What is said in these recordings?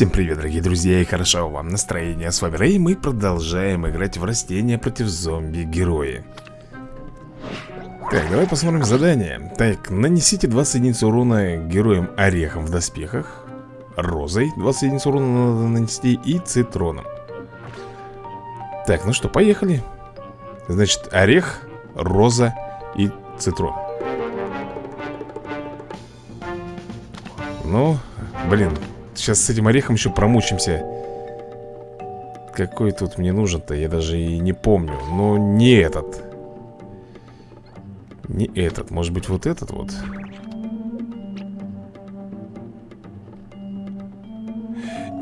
Всем привет, дорогие друзья, и хорошо вам настроение. С вами Рэй, мы продолжаем играть в растения против зомби-герои. Так, давай посмотрим задание. Так, нанесите 20 единиц урона героям орехом в доспехах, розой 20 единиц урона надо нанести и цитроном. Так, ну что, поехали. Значит, орех, роза и цитрон. Ну, блин, сейчас с этим орехом еще промучимся. Какой тут мне нужен-то, я даже и не помню. Но не этот. Не этот, может быть вот этот вот?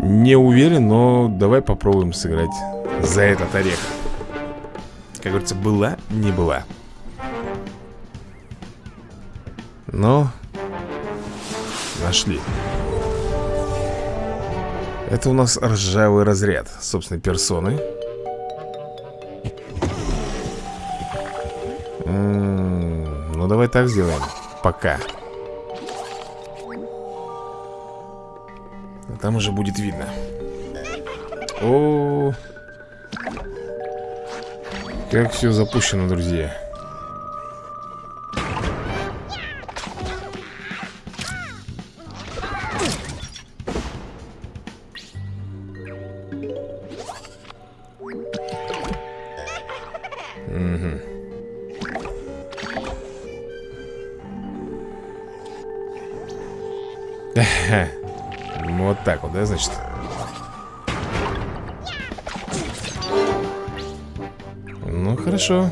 Не уверен, но давай попробуем сыграть за этот орех. Как говорится, была, не была. Но Нашли Это у нас ржавый разряд Собственной персоны м-м, Ну давай так сделаем. Пока. Там уже будет видно. -о. Как все запущено, друзья Вот так вот, да, значит? Ну, хорошо.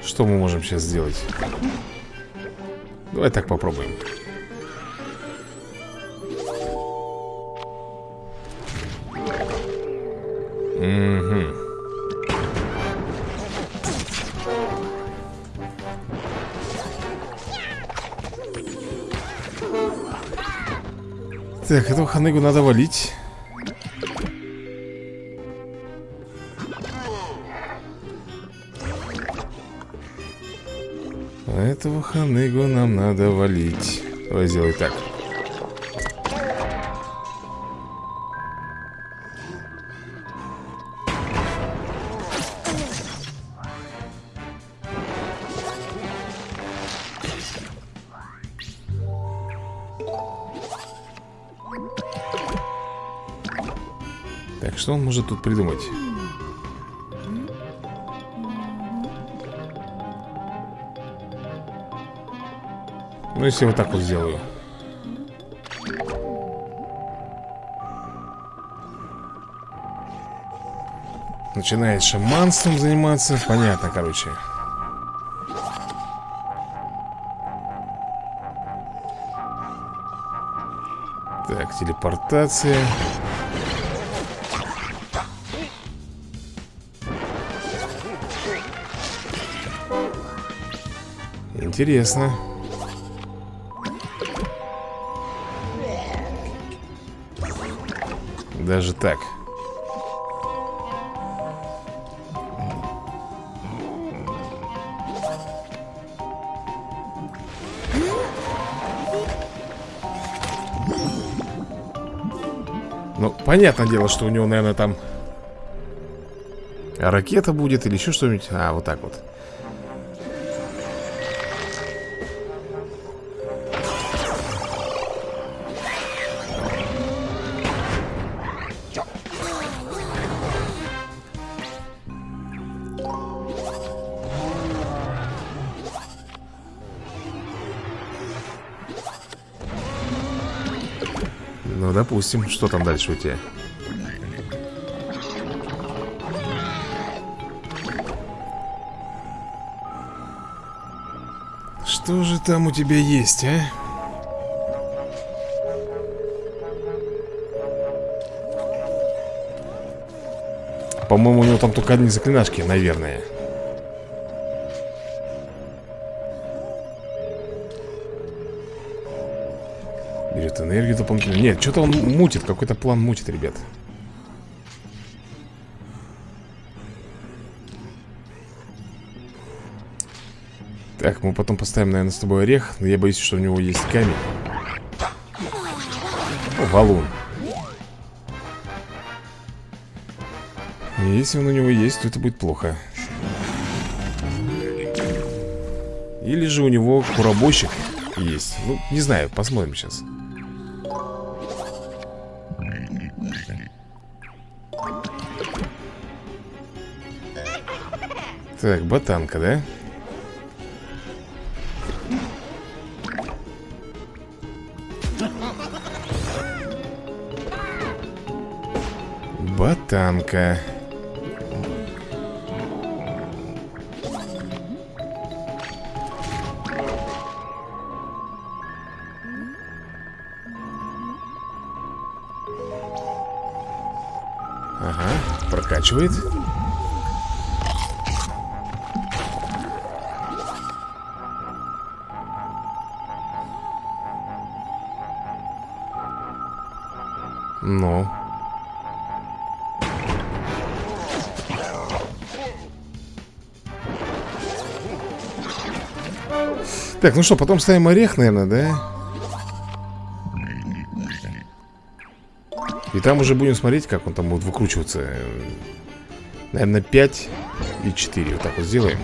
Что мы можем сейчас сделать? Давай так попробуем. Так, этого ханыгу надо валить. Этого ханыгу нам надо валить. Давай сделай так Может тут придумать? Ну, если вот так вот сделаю. Начинает шаманством заниматься. Понятно, короче. Так, телепортация Интересно. Даже так. Ну, понятное дело, что у него, наверное, там Ракета будет или еще что-нибудь. А, вот так вот допустим. Что там дальше у тебя? Что же там у тебя есть, а? По-моему, у него там только одни заклинашки, наверное Берет энергию дополнительно Нет, что-то он мутит, какой-то план мутит, ребят. Так, мы потом поставим, наверное, с тобой орех. Но я боюсь, что у него есть камень. О, валун. Если он у него есть, то это будет плохо. Или же у него куробойщик есть. Ну, не знаю, посмотрим сейчас Так, ботанка, да? Ботанка Ага, прокачивает Ну. Так, ну что, потом ставим орех, наверное, да? И там уже будем смотреть, как он там будет выкручиваться. Наверное, 5 и 4 Вот так вот сделаем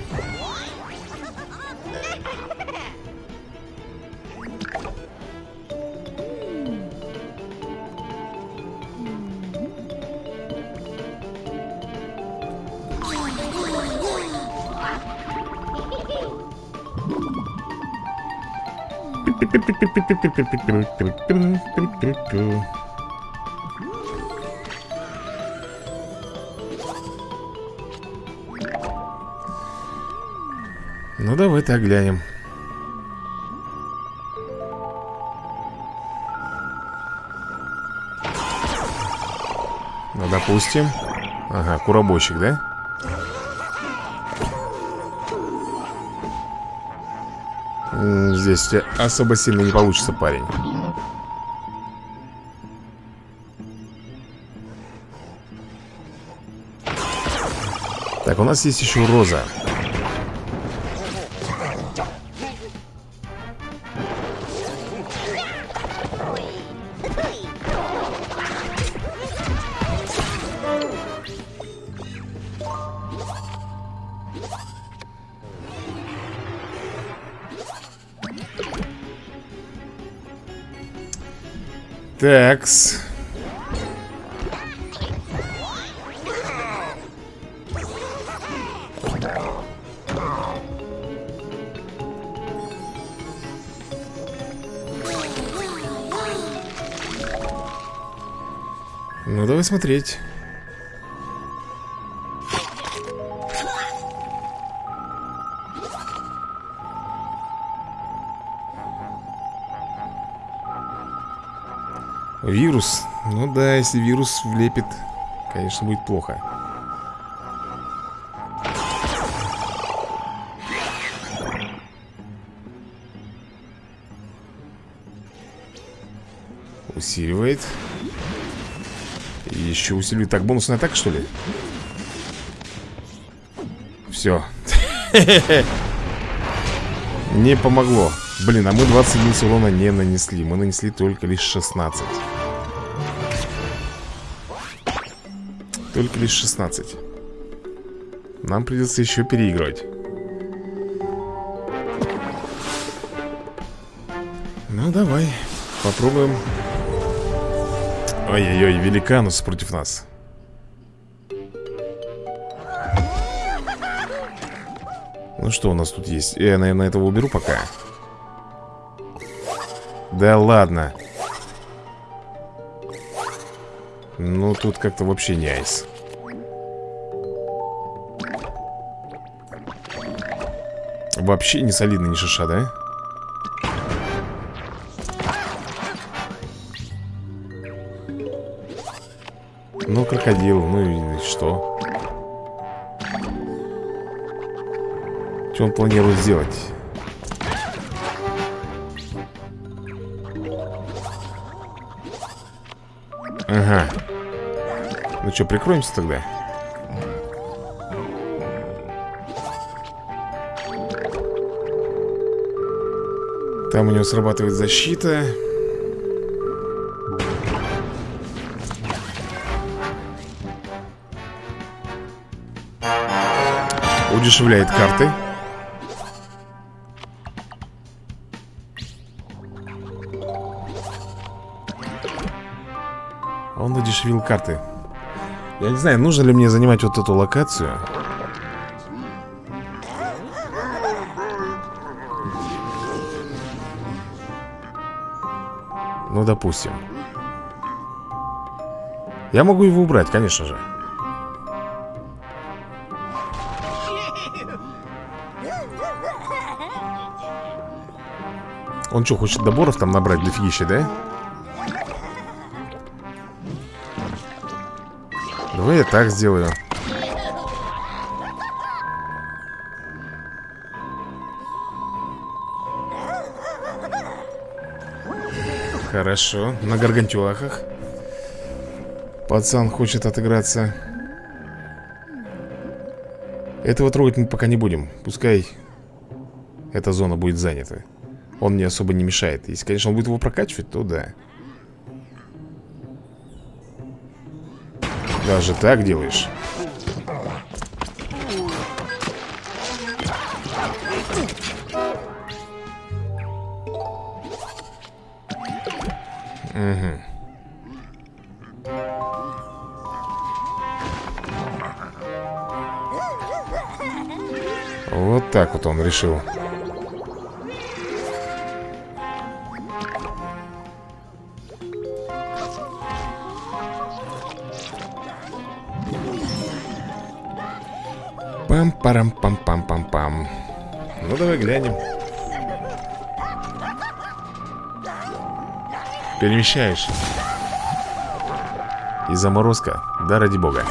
Ну, давай так глянем Ну, допустим Ага, куробойщик, да? Здесь особо сильно не получится, парень. Так, у нас есть еще роза Такс. Ну, давай смотреть. Ну да, если вирус влепит, конечно, будет плохо. Усиливает. еще усиливает. Так, бонусная атака, что ли? Все. Не помогло. Блин, а мы 20 единиц урона не нанесли. Мы нанесли только лишь 16. Только лишь 16 Нам придется еще переигрывать. Ну, давай Попробуем. Ой-ой-ой, великанус против нас. Ну что у нас тут есть? Я, наверное, этого уберу пока. Да ладно Ну, тут как-то вообще не айс Вообще не солидный ни шиша, да? Ну, крокодил, ну и что? Что он планирует сделать? Ага Ну что, прикроемся тогда? Там у него срабатывает защита. Удешевляет карты. Он удешевил карты Я не знаю, нужно ли мне занимать вот эту локацию. Ну, допустим. Я могу его убрать, конечно же. Он что, хочет доборов там набрать дофигища, да? Давай я так сделаю. Хорошо, на гаргантюахах Пацан хочет отыграться. Этого трогать мы пока не будем. Пускай эта зона будет занята. Он мне особо не мешает. Если, конечно, он будет его прокачивать, то да Даже так делаешь Угу. Вот так вот он решил Пам-парам-пам-пам-пам-пам Ну давай глянем. Перемещаешь. И заморозка, да ради бога.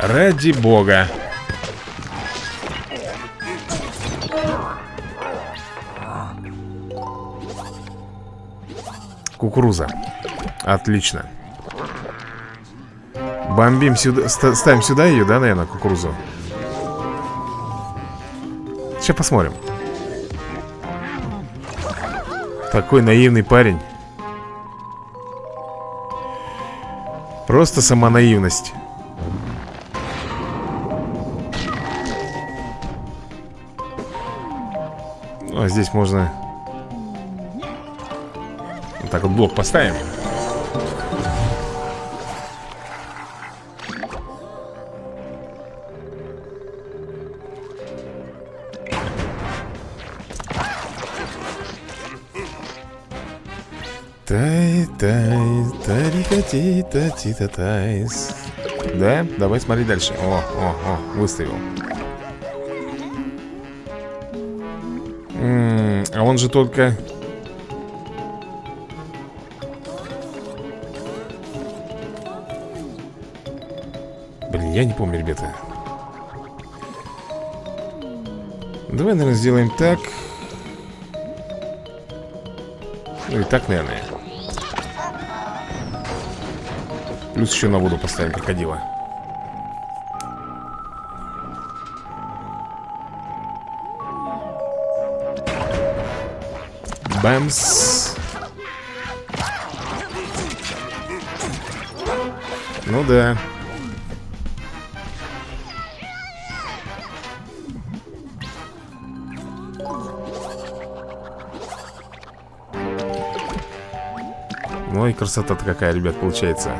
Ради бога. Кукуруза Отлично. Бомбим сюда Ставим сюда ее, да, наверное, кукурузу? Сейчас посмотрим. Такой наивный парень. Просто сама наивность ну, А здесь можно Вот так вот блок поставим тарикати, тати, та тайс. Да? Давай смотри дальше. О, о, о, выставил. А он же только... Блин, я не помню, ребята. Давай, наверное, сделаем так. Ну и так, наверное. Плюс еще на воду поставим крокодила. Бэмс. Ну да. Ну и красота-то какая, ребят, получается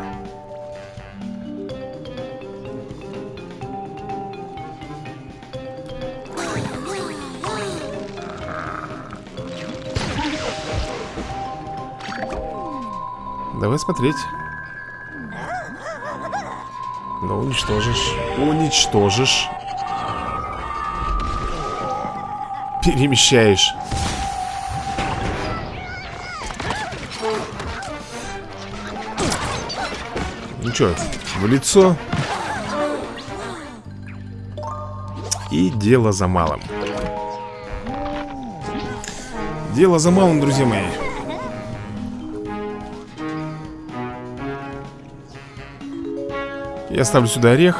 Давай смотреть. Ну, уничтожишь. Уничтожишь. Перемещаешь. Ну что, в лицо. И дело за малым. Дело за малым, друзья мои Я ставлю сюда орех.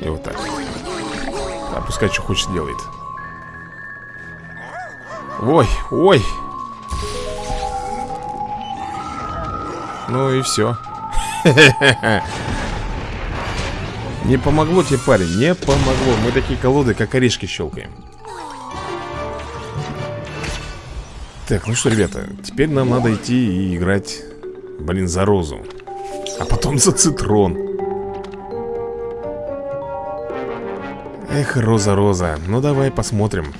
И вот так. А пускай что хочет делает. Ой, ой. Ну и все. Не помогло тебе, парень, не помогло. Мы такие колоды, как орешки щелкаем. Так, ну что, ребята Теперь нам надо идти и играть Блин, за розу А потом за цитрон Эх, роза, роза Ну давай посмотрим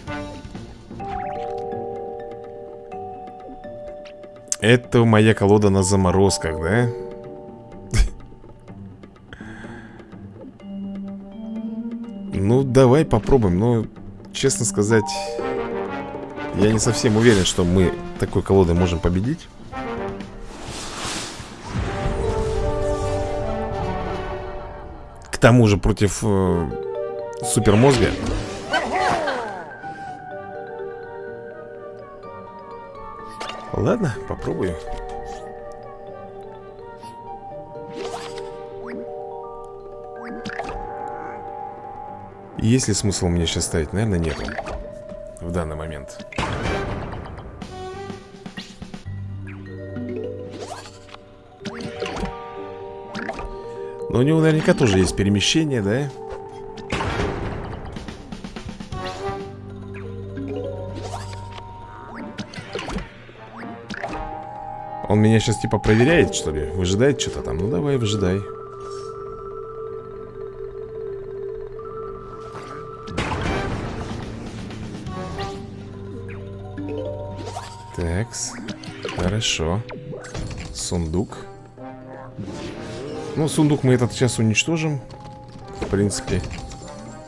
Это моя колода на заморозках, да? Ну, давай попробуем Но, честно сказать Я не совсем уверен, что мы такой колодой можем победить. К тому же против э, супермозга. Ладно, попробую. Есть ли смысл мне сейчас ставить? Наверное, нет В данный момент Но у него наверняка тоже есть перемещение, да? Он меня сейчас типа проверяет, что ли? Выжидает что-то там? Ну давай, выжидай Такс Хорошо Сундук Ну, сундук мы этот сейчас уничтожим. В принципе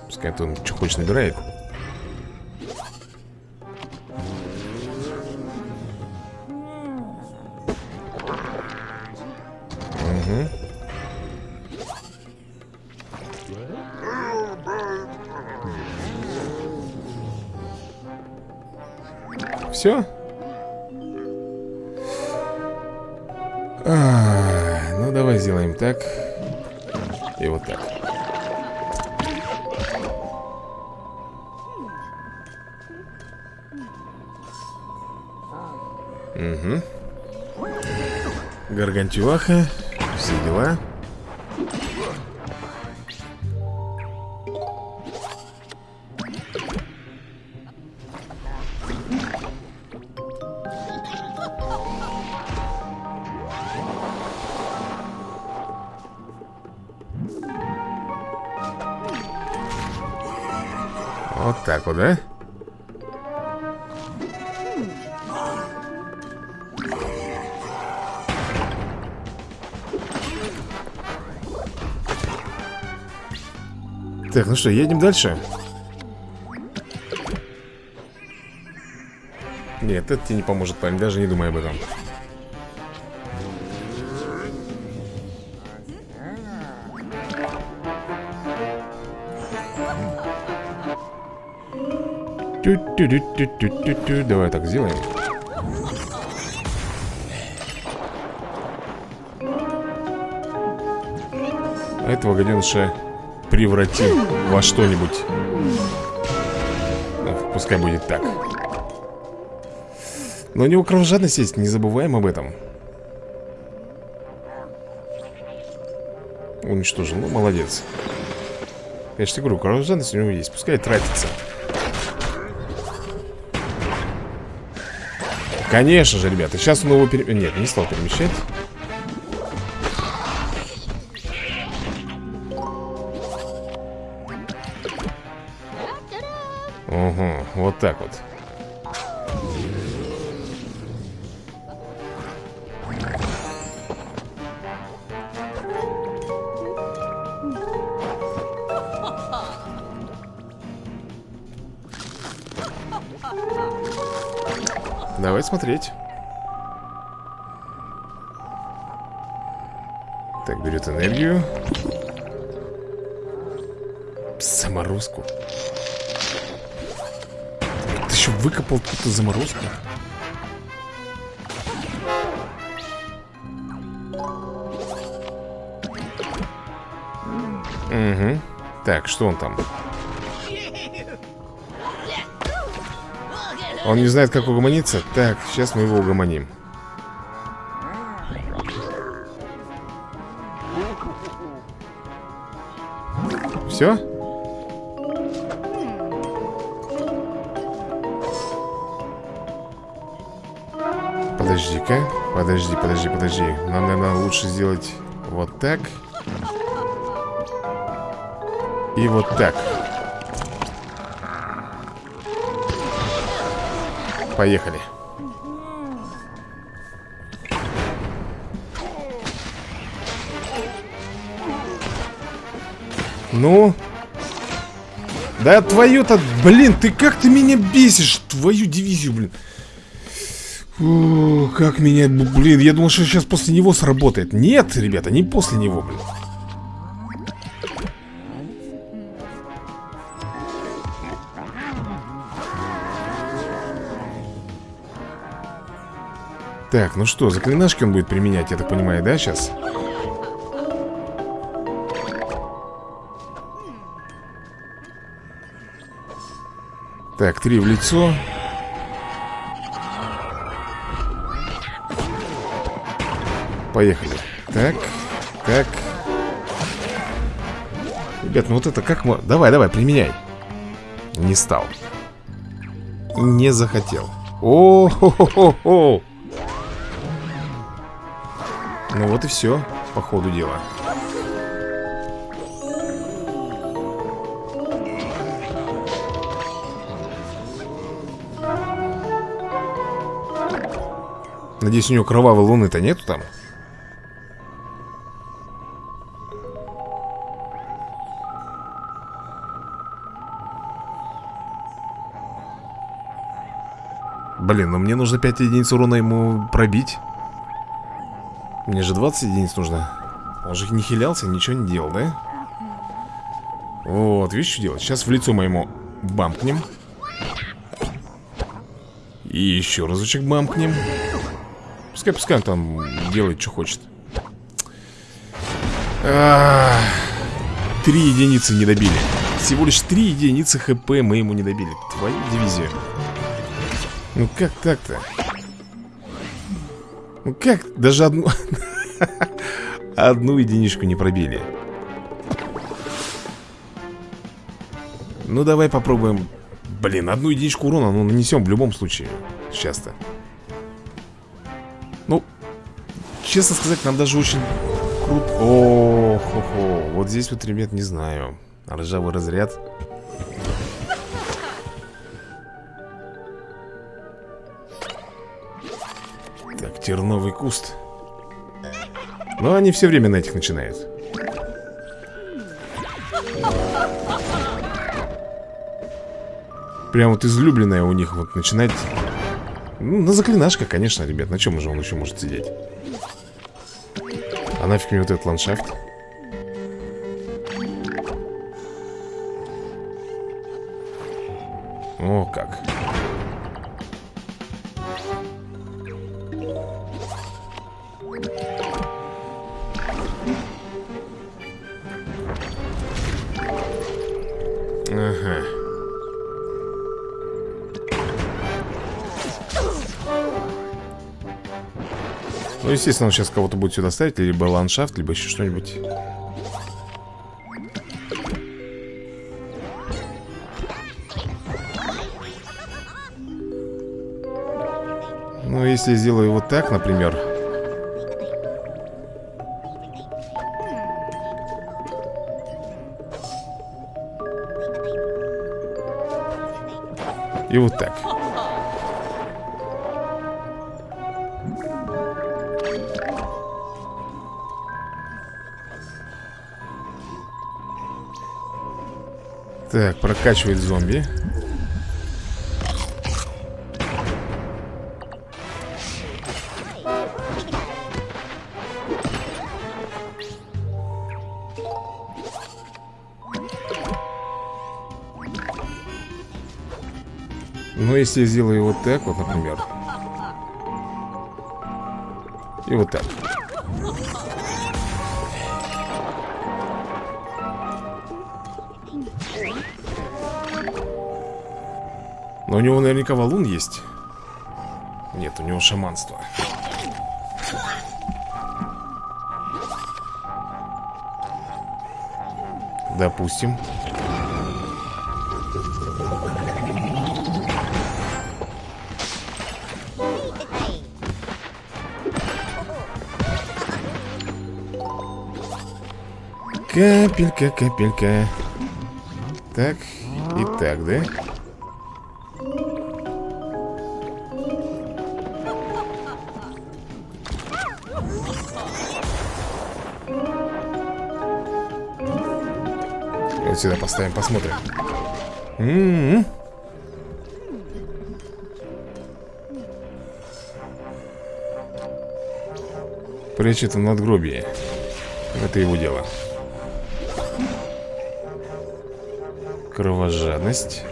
Пускай он что хочет набирает Гаргантюаха. Так, ну что, едем дальше? Нет, это тебе не поможет, парень, даже не думай об этом. Давай так сделаем. А этого гаденыша превратим во что-нибудь. Пускай будет так. Но у него кровожадность есть, не забываем об этом. Уничтожил, ну молодец. Я же говорю, кровожадность у него есть, пускай тратится. Конечно же, ребята, сейчас он его пере... Нет, не стал перемещать Давай смотреть Так, берет энергию. Заморозку. Ты еще выкопал какую-то заморозку. Угу Так, что он там? Он не знает, как угомониться? Так, сейчас мы его угомоним. Все? Подожди-ка. Подожди, подожди, подожди. Нам, наверное, лучше сделать вот так. И вот так. Поехали. Ну? Да твою-то, блин, ты как ты меня бесишь, твою дивизию, блин. Фу, как меня, блин, я думал, что сейчас после него сработает. Нет, ребята, не после него, блин. Так, ну что, заклинашки он будет применять, я так понимаю, да, сейчас? Так, три в лицо. Поехали. Так, так. Ребят, ну вот это как... Давай, давай, применяй. Не стал. Не захотел. О-хо-хо-хо Ну вот и все, по ходу дела Надеюсь, у него кровавой луны-то нету там? Блин, ну мне нужно 5 единиц урона ему пробить Мне же 20 единиц нужно. Он же не хилялся, ничего не делал, да? Вот, видишь, что делать? Сейчас в лицо моему бамкнем. И еще разочек бамкнем. Пускай, пускай он там делает, что хочет. Три единицы не добили. Всего лишь три единицы хп мы ему не добили. Твою дивизию ну как так-то? Ну как? Даже одну... Одну единичку не пробили. Ну давай попробуем... Блин, одну единичку урона, ну нанесем в любом случае. Сейчас-то. Ну, честно сказать, нам даже очень круто... О, хо -хо. Вот здесь вот, ребят, не знаю. Ржавый разряд. Терновый куст. Но они все время на этих начинают. Прям вот излюбленное у них вот начинать. Ну, на заклинашках, конечно, ребят На чем же он еще может сидеть? А нафиг мне вот этот ландшафт? О, как естественно, он сейчас кого-то будет сюда ставить Либо ландшафт, либо еще что-нибудь. Ну, если сделаю вот так, например. И вот так Так, прокачивает зомби. Ну, если я сделаю вот так вот, например. И вот так Но у него наверняка валун есть. Нет, у него шаманство. Допустим. Капелька, капелька. Так, и так, да? Вот сюда поставим, посмотрим. М -м -м. Прячет в надгробие Это его дело. Кровожадность.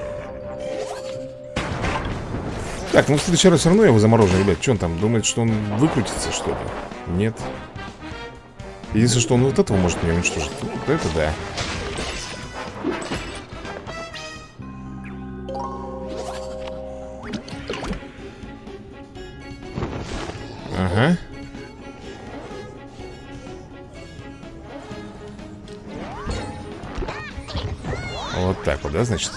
Так, ну в следующий раз все равно я его заморожу, ребят. Что он там, думает, что он выкрутится, что ли? Нет. Если что, он вот этого может мне уничтожить. Вот это да да, значит?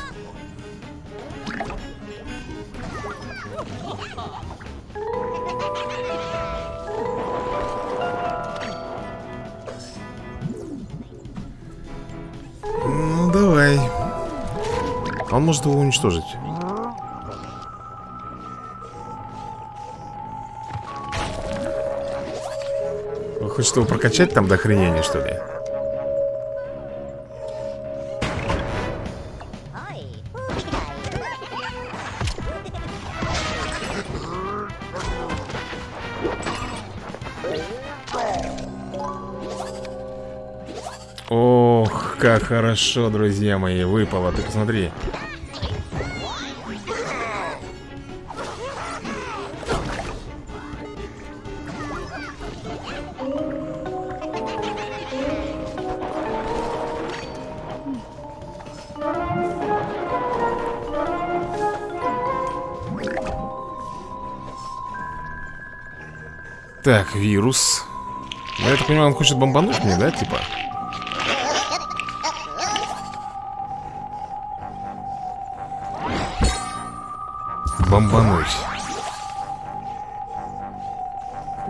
Ну, давай Он может его уничтожить хочет его прокачать там до хренения, что ли? Как хорошо, друзья мои, выпало, ты посмотри. Так, вирус. Ну, я так понимаю, он хочет бомбануть мне, да, типа? Бомбануть.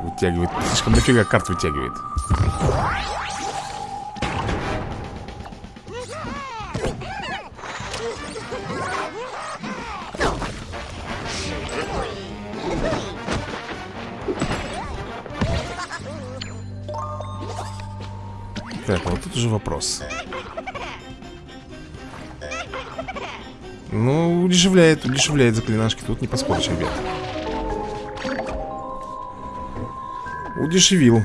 Вытягивает. Слишком дофига карт вытягивает. Так, вот тут уже вопрос Ну, удешевляет, удешевляет заклинашки Тут не поспоришь, ребят. Удешевил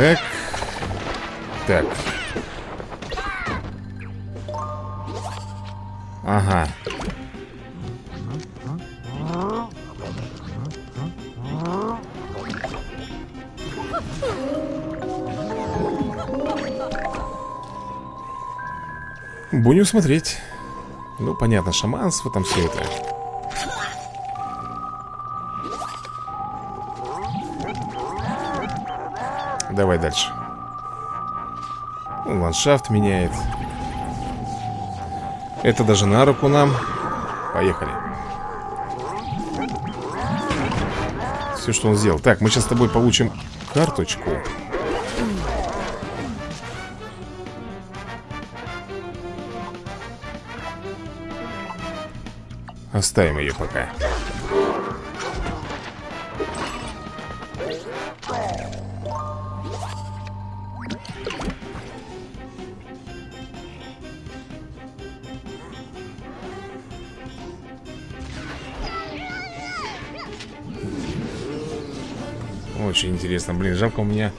Так. Так. Ага. Будем смотреть. Ну, понятно, шаманство там все это Давай дальше. Ландшафт меняет. Это даже на руку нам. Поехали. Все, что он сделал. Так, мы сейчас с тобой получим карточку. Оставим ее пока интересно, блин, жалко у меня.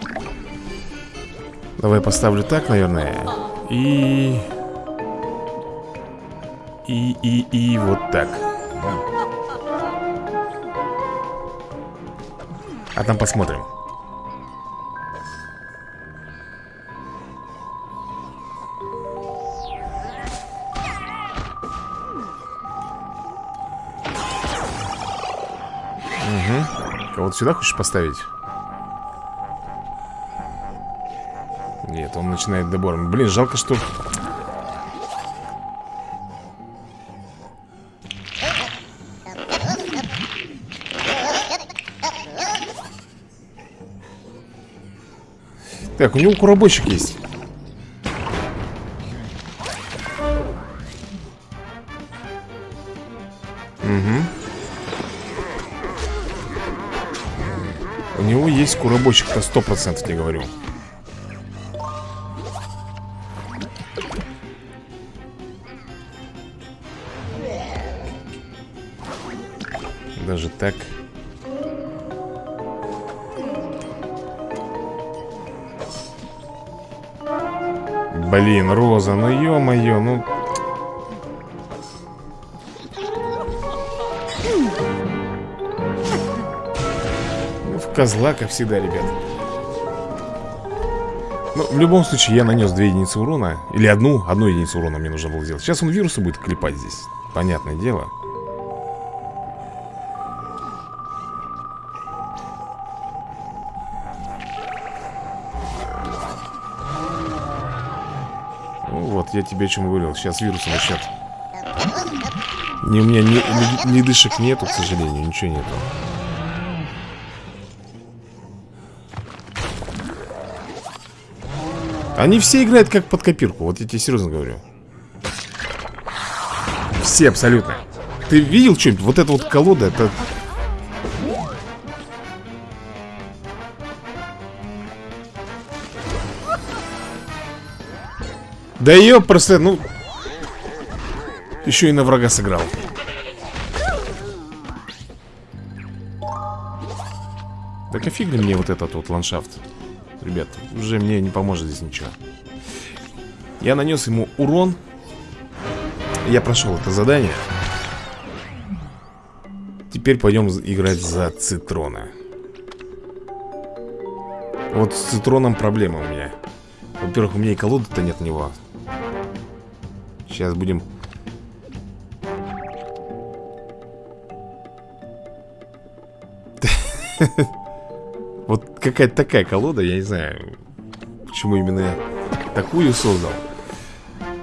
Давай поставлю так, наверное. И... И, и, и вот так. А там посмотрим. Угу. Кого-то сюда хочешь поставить? Он начинает добор. Блин, жалко, что... Так, у него куробойщик есть. Угу. У него есть куробойщик-то сто процентов, я говорю. Так. Блин, Роза, ну ё-моё, ну... Ну, в козла, как всегда, ребят. Ну, в любом случае, я нанес две единицы урона. Или одну, одну единицу урона мне нужно было сделать. Сейчас он вирусы будет клепать здесь. Понятное дело. Я тебе чем говорил. Сейчас вирус начнет. Не, у меня ни, ни, ни дышек нету, к сожалению, ничего нету. Они все играют как под копирку, вот я тебе серьезно говорю. Все абсолютно. Ты видел что-нибудь? Вот эта вот колода, это Да ее просто, ну... Еще и на врага сыграл. Так офиг ли мне вот этот вот ландшафт? Ребят, уже мне не поможет здесь ничего. Я нанес ему урон. Я прошел это задание. Теперь пойдем играть за Цитрона. Вот с Цитроном проблема у меня. Во-первых, у меня и колоды-то нет у него. Сейчас будем... Вот какая-то такая колода, я не знаю, почему именно такую создал.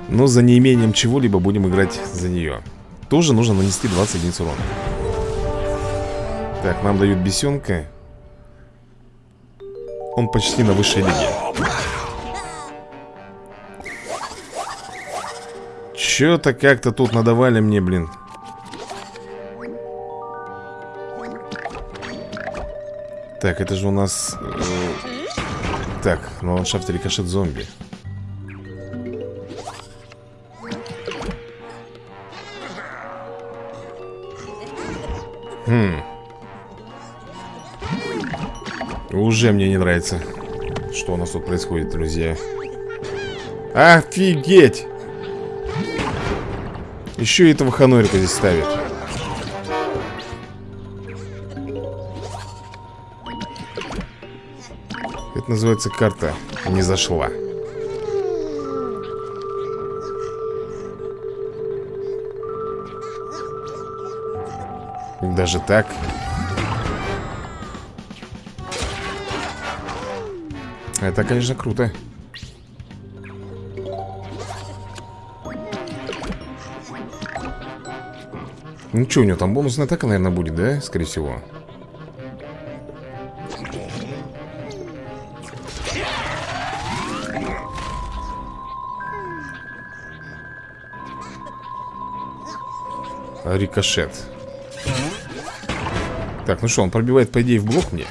Но за неимением чего-либо будем играть за нее. Тоже нужно нанести 20 единиц урона. Так, нам дают бесенка. Он почти на высшей лиге. Чё-то как-то тут надавали мне, блин. Так, это же у нас... Э, так, на ландшафте рикошет зомби. Хм. Уже мне не нравится Что у нас тут происходит, друзья. Офигеть еще и этого ханорика здесь ставит. Это называется карта не зашла. Даже так? Это, конечно, круто. Ну что, у него там бонусная атака, наверное, будет, да? Скорее всего. Рикошет. Так, ну что, он пробивает, по идее, в блок мне?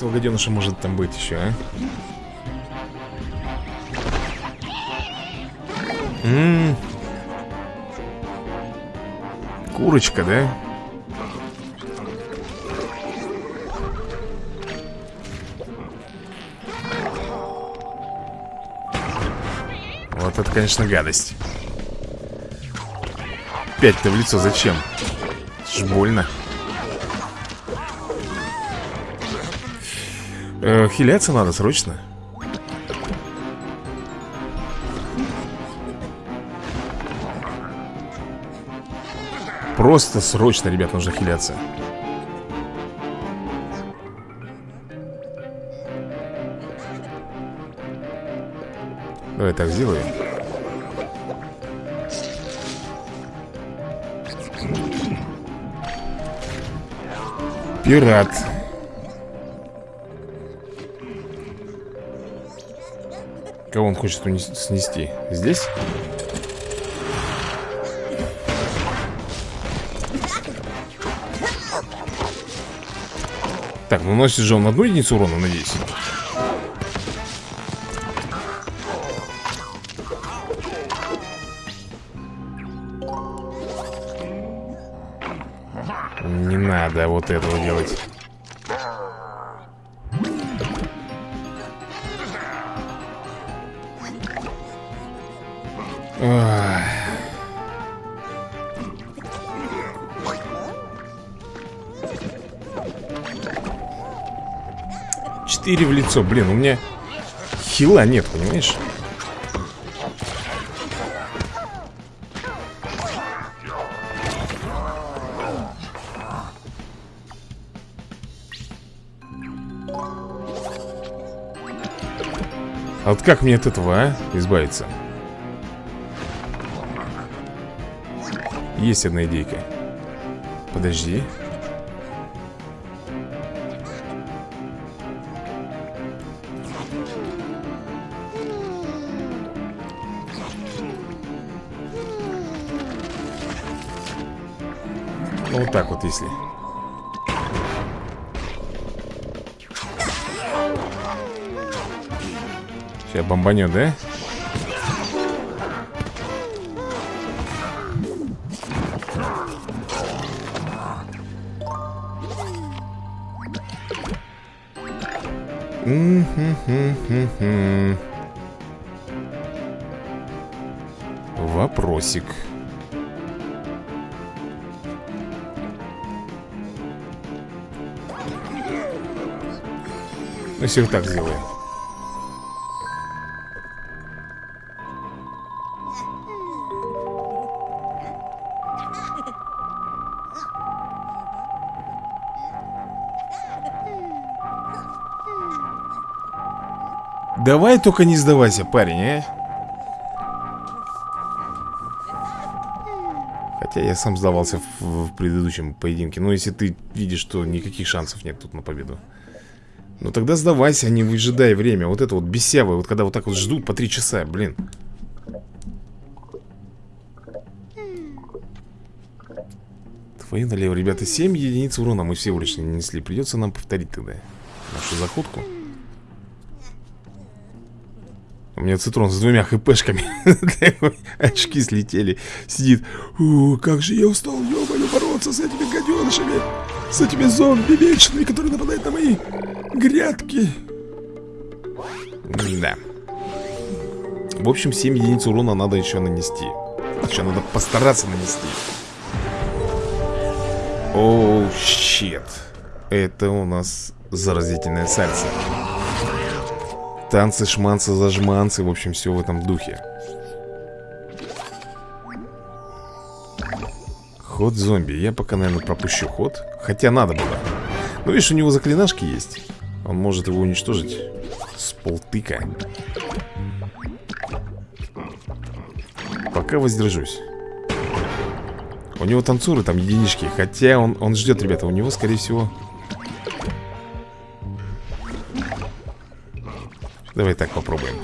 Этого гаденыша может там быть еще, а? М -м -м. Курочка, да? Вот это, конечно, гадость Пять-то в лицо зачем? Ж больно э, Хиляться надо срочно. Просто срочно, ребят, нужно хиляться. Давай так сделаю Пират Кого он хочет снести? Здесь? Так, наносит же он одну единицу урона, надеюсь Не надо вот этого делать Четыре в лицо, блин, у меня хила нет, понимаешь? А вот как мне от этого, а? Избавиться Есть одна идейка Подожди вот если Сейчас бомбанет, да? Вопросик. Ну, вот так сделаем. Давай только не сдавайся, парень, а? Хотя я сам сдавался в, в предыдущем поединке. Но если ты видишь, что никаких шансов нет тут на победу Ну тогда сдавайся, а не выжидай время. Вот это вот бесявое, вот когда вот так вот ждут по три часа, блин. Твои налево, ребята, 7 единиц урона мы все улично нанесли. Придется нам повторить тогда нашу заходку. У меня цитрон с двумя хпшками. Очки слетели. Сидит. У, как же я устал, ё бороться с этими гаденышами С этими зомби вечными, которые нападают на мои грядки. Да. В общем, 7 единиц урона надо еще нанести. Еще надо постараться нанести. Оу, oh, щит. Это у нас заразительная сальса Танцы, шманцы, зажманцы. В общем, все в этом духе. Ход зомби. Я пока, наверное, пропущу ход. Хотя надо было. Ну, видишь, у него заклинашки есть Он может его уничтожить С полтыка? Пока воздержусь. У него танцуры там единички. Хотя он, он ждет, ребята. У него, скорее всего Давай так попробуем.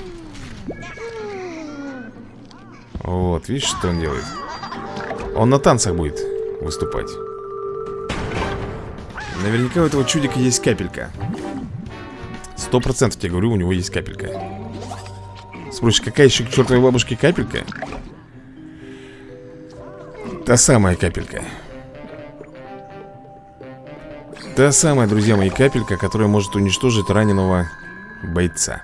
Вот, видишь, что он делает? Он на танцах будет выступать. Наверняка у этого чудика есть капелька Сто процентов тебе говорю, у него есть капелька. Спросишь, какая еще к чертовой бабушке капелька? Та самая капелька. Та самая, друзья мои, капелька, которая может уничтожить раненого бойца.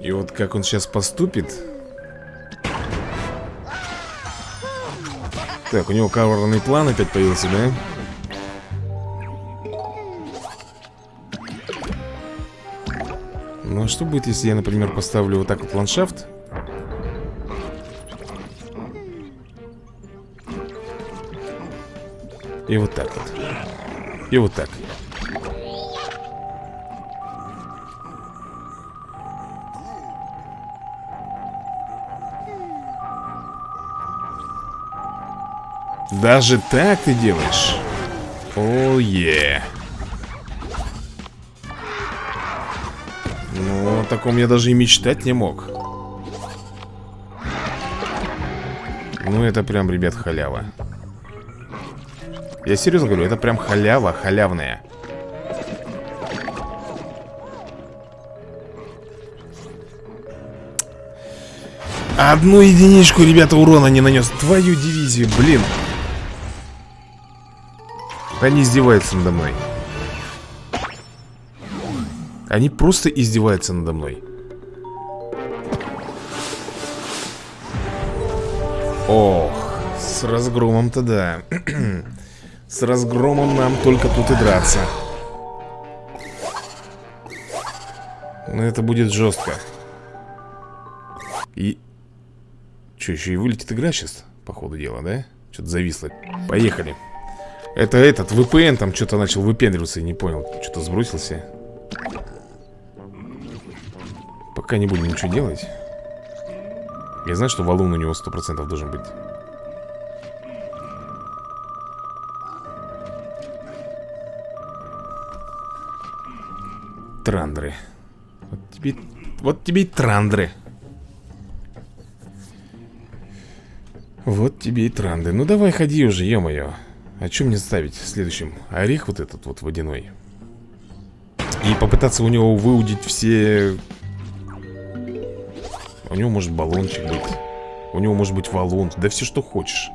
И вот как он сейчас поступит Так, у него коварный план опять появился, да? Ну а что будет, если я, например, поставлю вот так вот ландшафт? И вот так вот И вот так Даже так ты делаешь? О, е. Ну, о таком я даже и мечтать не мог. Ну, это прям, ребят, халява. Я серьезно говорю, это прям халява, халявная. Одну единичку, ребята, урона не нанес. Твою дивизию, блин. Они издеваются надо мной. Они просто издеваются надо мной. Ох, с разгромом-то да. С разгромом нам только тут и драться. Но это будет жестко. И... Что, еще и вылетит игра сейчас? По ходу дела, да? Что-то зависло. Поехали это этот, VPN там что-то начал выпендриваться и не понял. Что-то сбросился. Пока не будем ничего делать. Я знаю, что валун у него 100% должен быть. Трандры. Вот тебе, вот тебе и трандры. Вот тебе и транды. Ну давай ходи уже, ё-моё. А что мне ставить следующим? Орех вот этот вот водяной. И попытаться у него выудить все... У него может баллончик быть. У него может быть валун. Да все что хочешь.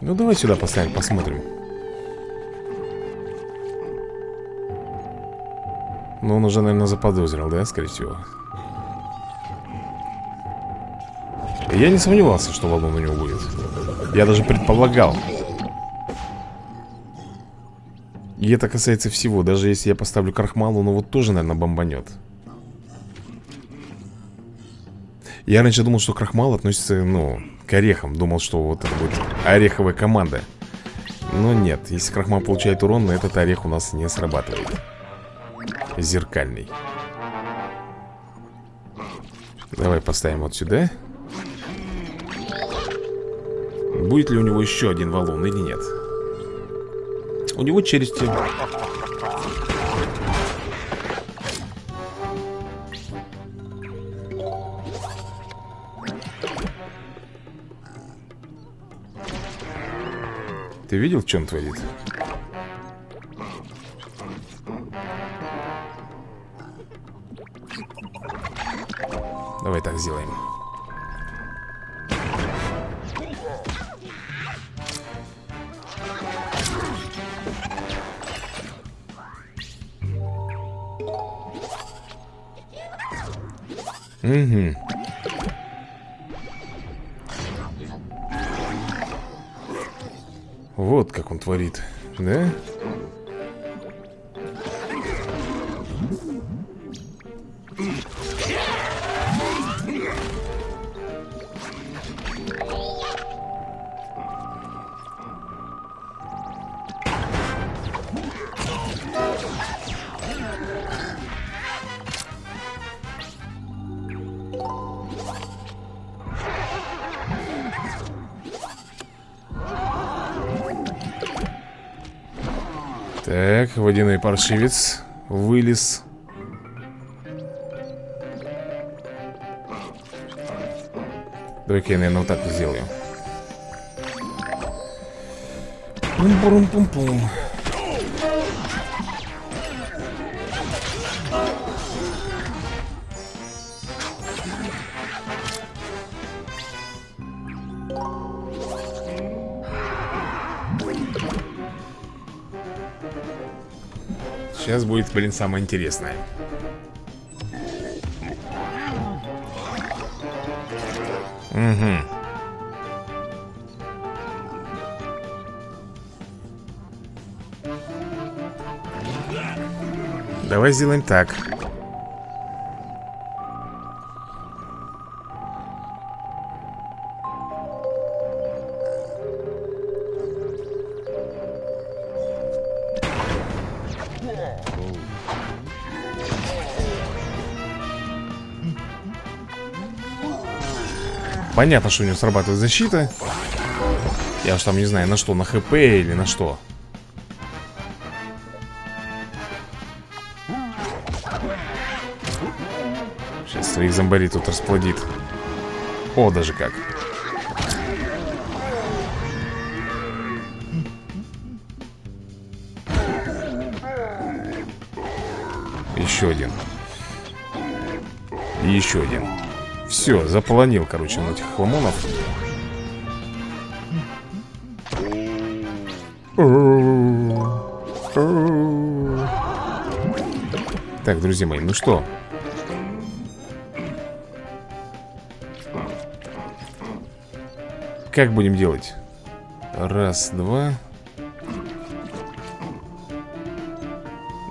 Ну давай сюда поставим, посмотрим Ну, он уже, наверное, заподозрил, да, скорее всего? Я не сомневался, что валун у него будет. Я даже предполагал. И это касается всего. Даже если я поставлю крахмал, он вот тоже, наверное, бомбанет. Я раньше думал, что крахмал относится, ну, к орехам. Думал, что вот это будет ореховая команда. Но нет, если крахмал получает урон, на этот орех у нас не срабатывает зеркальный. Давай поставим вот сюда. Будет ли у него еще один валун или нет? У него челюсти. Ты видел, что он творит? Давай так сделаем. Угу. Вот как он творит, да? Паршивец Вылез. Давай-ка я, наверное, вот так сделаю. Пум-пум-пум-пум Сейчас будет, блин, самое интересное. Угу Давай сделаем так Понятно, что у него срабатывает защита. Я уж там не знаю, на что, на хп или на что. Сейчас своих зомбарей тут расплодит. О, даже как. Еще один. Еще один все, заполонил, короче, на этих хламонов Так, друзья мои, ну что? Как будем делать? Раз, два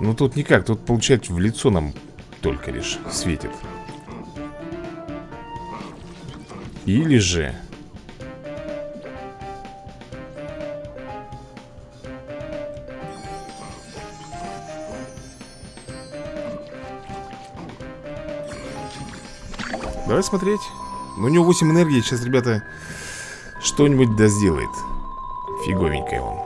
Ну тут никак, тут получается в лицо нам только лишь светит Или же... Давай смотреть. Ну, у него 8 энергии. Сейчас, ребята, что-нибудь да сделает. Фиговенькое он.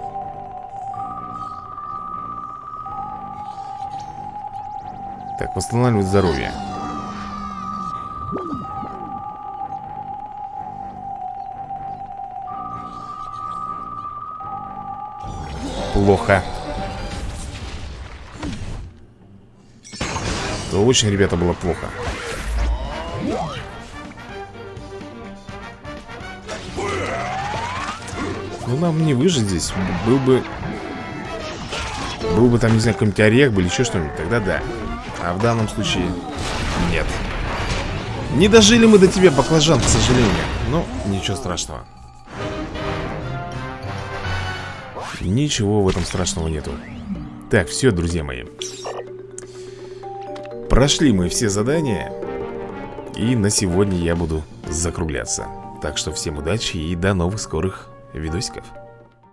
Так, восстанавливает здоровье. Это очень, ребята, было плохо. Ну, нам не выжить здесь. Был бы... Был бы там, не знаю, какой-нибудь орех бы или еще что-нибудь Тогда да. А в данном случае нет. Не дожили мы до тебя, баклажан, к сожалению. Но ничего страшного. Ничего в этом страшного нету. Так, все, друзья мои Прошли мы все задания И на сегодня я буду закругляться. Так что всем удачи и до новых скорых видосиков